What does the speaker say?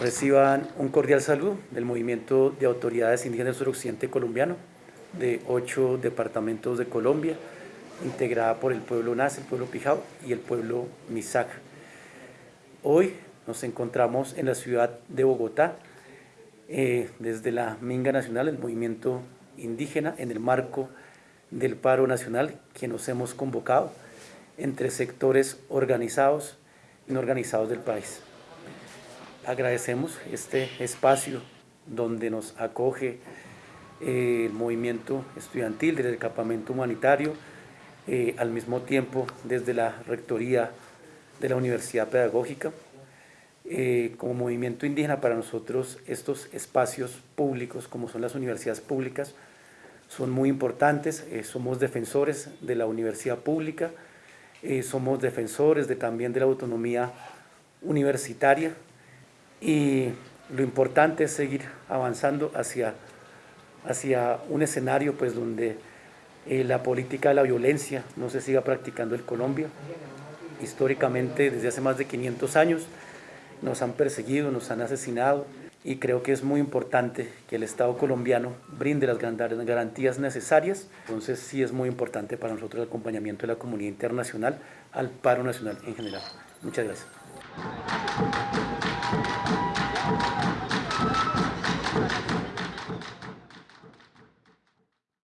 Reciban un cordial saludo del Movimiento de Autoridades Indígenas Suroccidente Colombiano de ocho departamentos de Colombia, integrada por el pueblo Naz, el pueblo Pijao y el pueblo Misac. Hoy nos encontramos en la ciudad de Bogotá, eh, desde la Minga Nacional, el movimiento indígena, en el marco del paro nacional que nos hemos convocado entre sectores organizados y no organizados del país agradecemos este espacio donde nos acoge eh, el movimiento estudiantil del campamento humanitario, eh, al mismo tiempo desde la Rectoría de la Universidad Pedagógica. Eh, como movimiento indígena para nosotros estos espacios públicos como son las universidades públicas son muy importantes, somos defensores de la universidad pública, somos defensores de, también de la autonomía universitaria, y lo importante es seguir avanzando hacia, hacia un escenario pues, donde eh, la política de la violencia no se siga practicando en Colombia. Históricamente, desde hace más de 500 años, nos han perseguido, nos han asesinado y creo que es muy importante que el Estado colombiano brinde las garantías necesarias. Entonces sí es muy importante para nosotros el acompañamiento de la comunidad internacional al paro nacional en general. Muchas gracias.